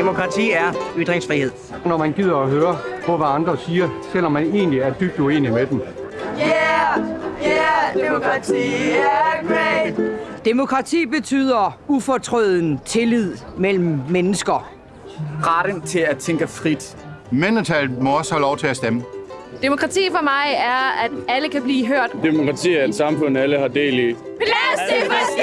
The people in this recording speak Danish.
Demokrati er ytringsfrihed. Når man gider at høre på, hvad andre siger, selvom man egentlig er dybt uenig med dem. Yeah, yeah, demokrati er great. Demokrati betyder ufortrøden tillid mellem mennesker. Retten til at tænke frit. Mindretallet må også have lov til at stemme. Demokrati for mig er, at alle kan blive hørt. Demokrati er et samfund, alle har del i. Plads til!